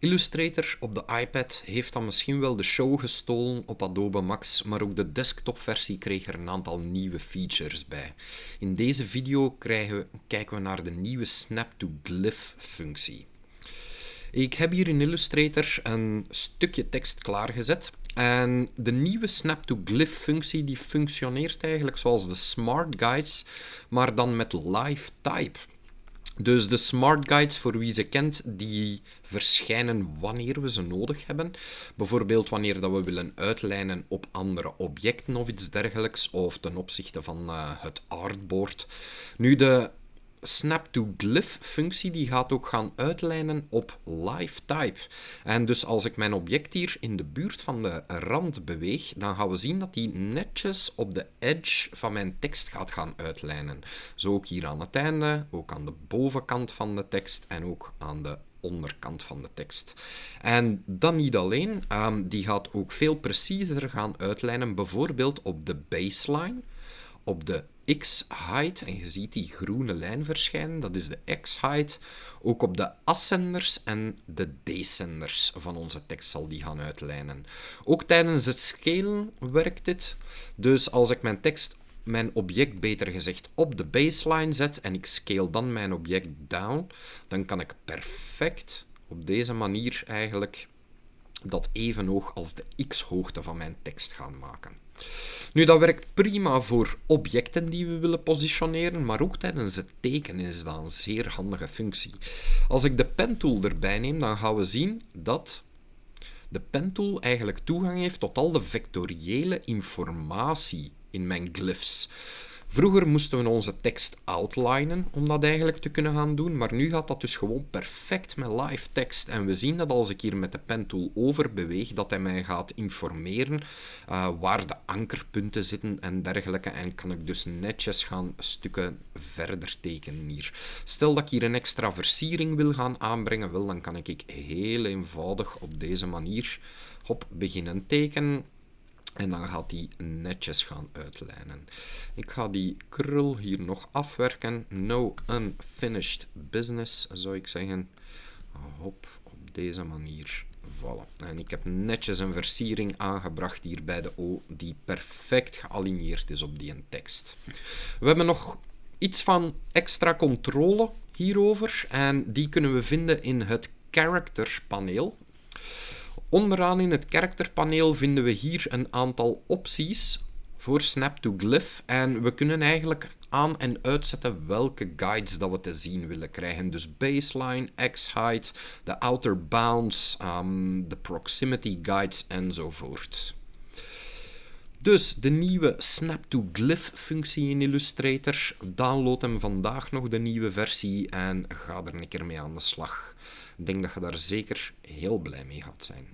Illustrator op de iPad heeft dan misschien wel de show gestolen op Adobe Max, maar ook de desktopversie kreeg er een aantal nieuwe features bij. In deze video we, kijken we naar de nieuwe Snap-to-Glyph functie. Ik heb hier in Illustrator een stukje tekst klaargezet. En de nieuwe Snap-to-Glyph functie die functioneert eigenlijk zoals de Smart Guides, maar dan met live type. Dus de smart guides, voor wie ze kent, die verschijnen wanneer we ze nodig hebben. Bijvoorbeeld wanneer dat we willen uitlijnen op andere objecten of iets dergelijks, of ten opzichte van uh, het artboard. Nu, de snap-to-glyph functie die gaat ook gaan uitlijnen op live type. En dus als ik mijn object hier in de buurt van de rand beweeg, dan gaan we zien dat die netjes op de edge van mijn tekst gaat gaan uitlijnen. Zo ook hier aan het einde, ook aan de bovenkant van de tekst en ook aan de onderkant van de tekst. En dan niet alleen, um, die gaat ook veel preciezer gaan uitlijnen, bijvoorbeeld op de baseline, op de x-height, en je ziet die groene lijn verschijnen, dat is de x-height, ook op de ascenders en de descenders van onze tekst zal die gaan uitlijnen. Ook tijdens het scalen werkt dit. Dus als ik mijn tekst, mijn object beter gezegd, op de baseline zet en ik scale dan mijn object down, dan kan ik perfect op deze manier eigenlijk dat even hoog als de x-hoogte van mijn tekst gaan maken. Nu, dat werkt prima voor objecten die we willen positioneren, maar ook tijdens het tekenen is dat een zeer handige functie. Als ik de pentool erbij neem, dan gaan we zien dat de pentool eigenlijk toegang heeft tot al de vectoriële informatie in mijn glyphs. Vroeger moesten we onze tekst outlinen om dat eigenlijk te kunnen gaan doen, maar nu gaat dat dus gewoon perfect met live tekst. En we zien dat als ik hier met de pen tool over beweeg, dat hij mij gaat informeren uh, waar de ankerpunten zitten en dergelijke. En kan ik dus netjes gaan stukken verder tekenen hier. Stel dat ik hier een extra versiering wil gaan aanbrengen, wel, dan kan ik heel eenvoudig op deze manier op beginnen tekenen. En dan gaat die netjes gaan uitlijnen. Ik ga die krul hier nog afwerken. No unfinished business, zou ik zeggen. Hop, op deze manier. Voilà. En ik heb netjes een versiering aangebracht hier bij de O, die perfect gealigneerd is op die tekst. We hebben nog iets van extra controle hierover. En die kunnen we vinden in het character paneel. Onderaan in het karakterpaneel vinden we hier een aantal opties voor Snap to Glyph en we kunnen eigenlijk aan- en uitzetten welke guides dat we te zien willen krijgen. Dus baseline, x-height, de outer bounds, um, de proximity guides enzovoort. Dus de nieuwe Snap to Glyph functie in Illustrator. Download hem vandaag nog, de nieuwe versie, en ga er een keer mee aan de slag. Ik denk dat je daar zeker heel blij mee gaat zijn.